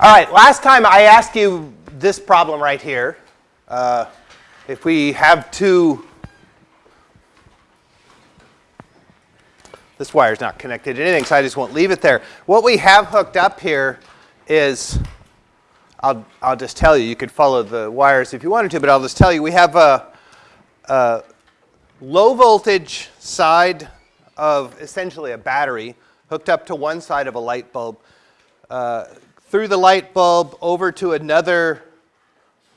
All right, last time I asked you this problem right here. Uh, if we have two, this wire is not connected to anything, so I just won't leave it there. What we have hooked up here is, I'll, I'll just tell you, you could follow the wires if you wanted to, but I'll just tell you, we have a, a low voltage side of essentially a battery hooked up to one side of a light bulb. Uh, through the light bulb over to another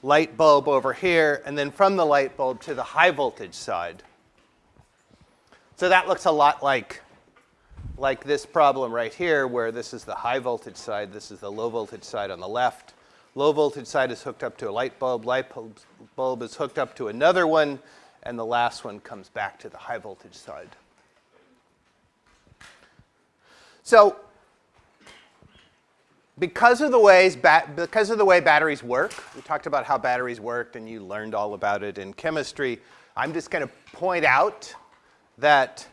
light bulb over here, and then from the light bulb to the high voltage side. So that looks a lot like, like this problem right here, where this is the high voltage side, this is the low voltage side on the left. Low voltage side is hooked up to a light bulb, light bulb is hooked up to another one, and the last one comes back to the high voltage side. So because of the ways because of the way batteries work, we talked about how batteries worked and you learned all about it in chemistry. I'm just going to point out that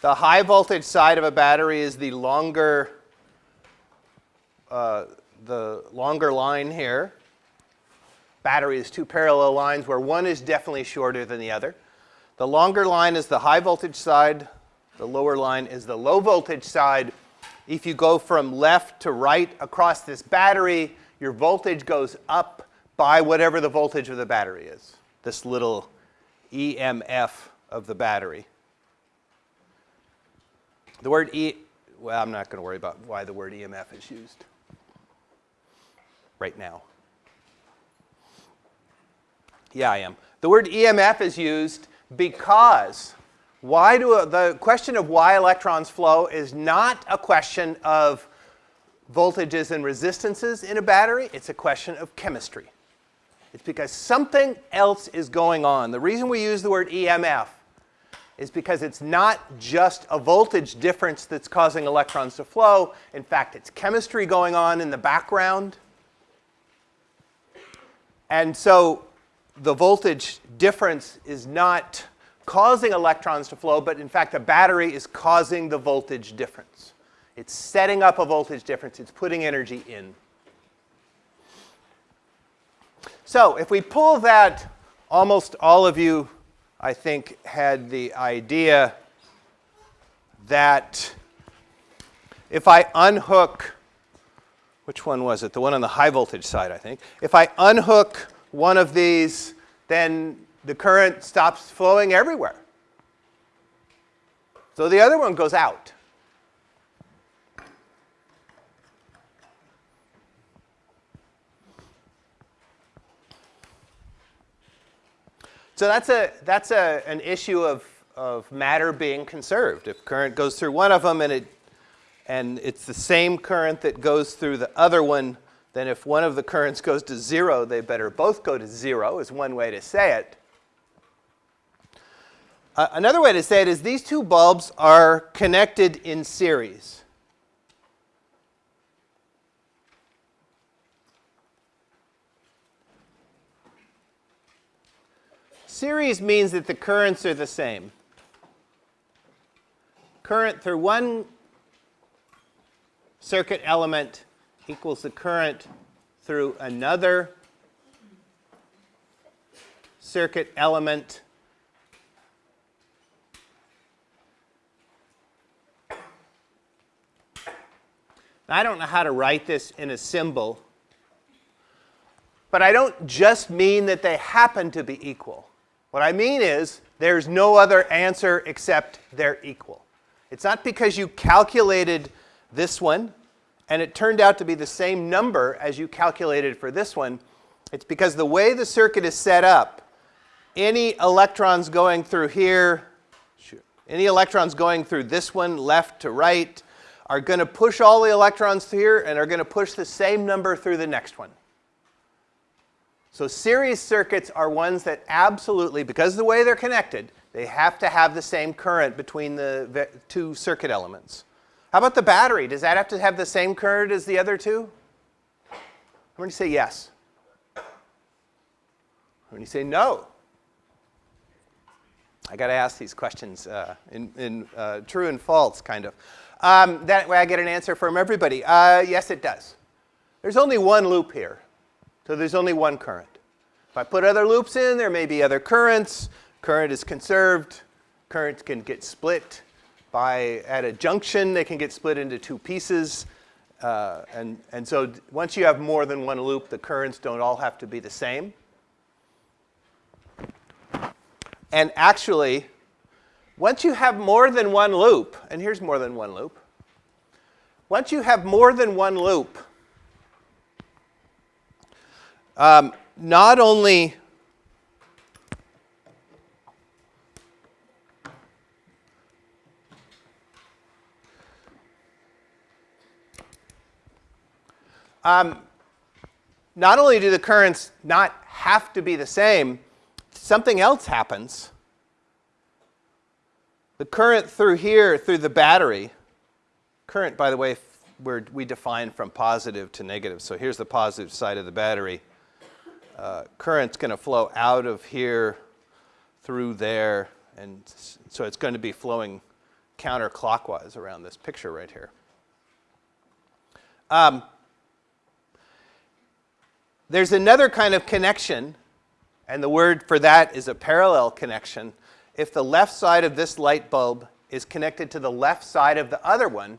the high voltage side of a battery is the longer uh, the longer line here. Battery is two parallel lines where one is definitely shorter than the other. The longer line is the high voltage side. The lower line is the low voltage side if you go from left to right across this battery, your voltage goes up by whatever the voltage of the battery is, this little EMF of the battery. The word E, well, I'm not going to worry about why the word EMF is used right now. Yeah, I am. The word EMF is used because why do uh, the question of why electrons flow is not a question of voltages and resistances in a battery. It's a question of chemistry. It's because something else is going on. The reason we use the word EMF is because it's not just a voltage difference that's causing electrons to flow. In fact, it's chemistry going on in the background. And so the voltage difference is not causing electrons to flow, but in fact the battery is causing the voltage difference. It's setting up a voltage difference. It's putting energy in. So if we pull that, almost all of you, I think, had the idea that if I unhook, which one was it? The one on the high voltage side, I think. If I unhook one of these, then the current stops flowing everywhere. So the other one goes out. So that's, a, that's a, an issue of, of matter being conserved. If current goes through one of them and, it, and it's the same current that goes through the other one, then if one of the currents goes to zero, they better both go to zero is one way to say it. Uh, another way to say it is these two bulbs are connected in series. Series means that the currents are the same. Current through one circuit element equals the current through another circuit element I don't know how to write this in a symbol, but I don't just mean that they happen to be equal. What I mean is there's no other answer except they're equal. It's not because you calculated this one and it turned out to be the same number as you calculated for this one. It's because the way the circuit is set up, any electrons going through here, any electrons going through this one left to right, are going to push all the electrons through here and are going to push the same number through the next one. So series circuits are ones that absolutely, because of the way they're connected, they have to have the same current between the two circuit elements. How about the battery? Does that have to have the same current as the other two? Going to say yes. Going to say no. I got to ask these questions uh, in, in uh, true and false, kind of. Um, that way I get an answer from everybody. Uh, yes, it does. there's only one loop here. So there's only one current. If I put other loops in, there may be other currents. Current is conserved. Currents can get split by, at a junction, they can get split into two pieces. Uh, and, and so once you have more than one loop, the currents don't all have to be the same. And actually, once you have more than one loop, and here's more than one loop, once you have more than one loop, um, not only um, not only do the currents not have to be the same, something else happens. The current through here, through the battery, current, by the way, we define from positive to negative. So here's the positive side of the battery. Uh, current's going to flow out of here through there, and so it's going to be flowing counterclockwise around this picture right here. Um, there's another kind of connection, and the word for that is a parallel connection. If the left side of this light bulb is connected to the left side of the other one,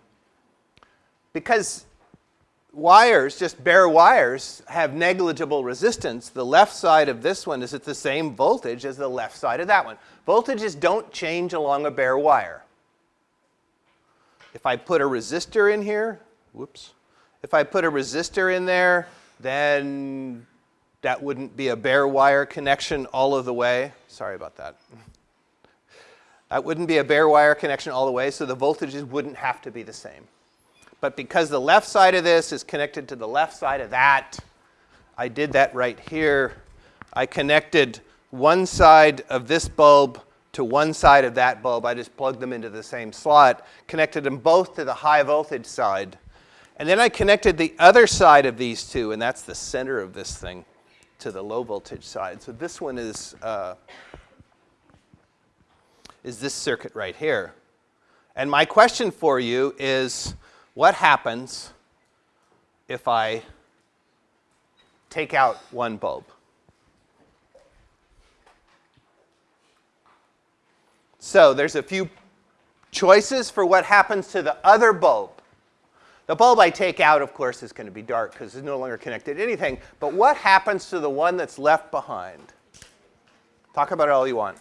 because wires, just bare wires, have negligible resistance, the left side of this one is at the same voltage as the left side of that one. Voltages don't change along a bare wire. If I put a resistor in here, whoops, if I put a resistor in there, then that wouldn't be a bare wire connection all of the way. Sorry about that. That wouldn't be a bare wire connection all the way, so the voltages wouldn't have to be the same. But because the left side of this is connected to the left side of that, I did that right here. I connected one side of this bulb to one side of that bulb. I just plugged them into the same slot, connected them both to the high voltage side. And then I connected the other side of these two, and that's the center of this thing, to the low voltage side. So this one is, uh, is this circuit right here. And my question for you is, what happens if I take out one bulb? So there's a few choices for what happens to the other bulb. The bulb I take out, of course, is going to be dark because it's no longer connected to anything. But what happens to the one that's left behind? Talk about it all you want.